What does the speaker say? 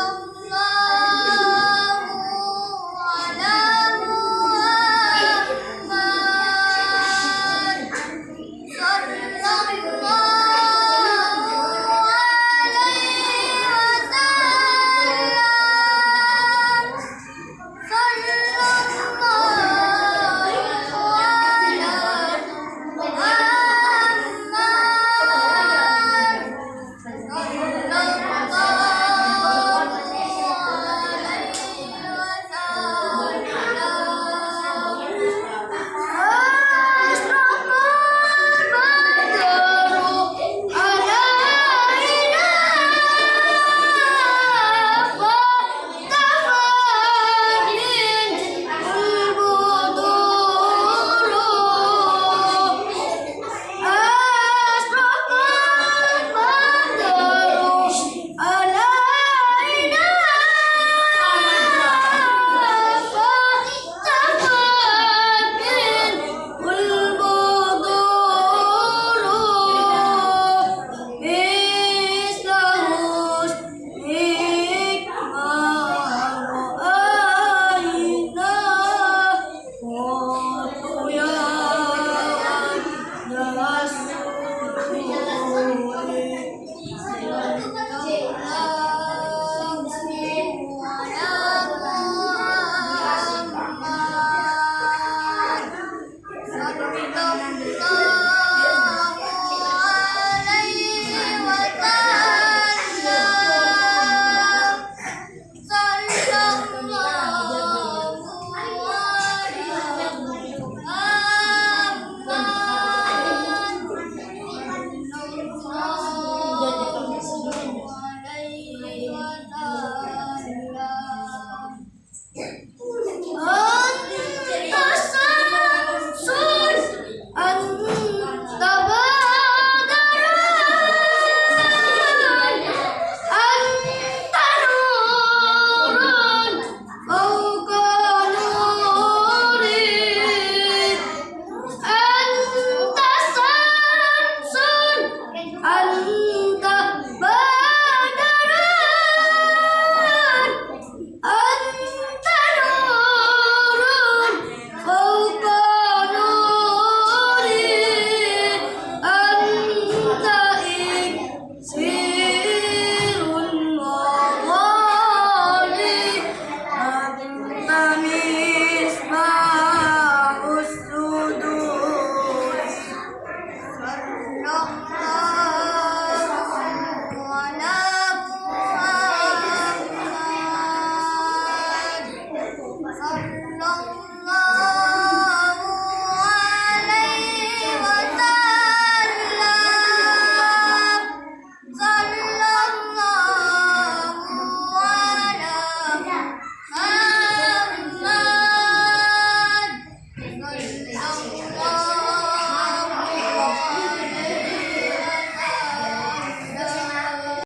Hello.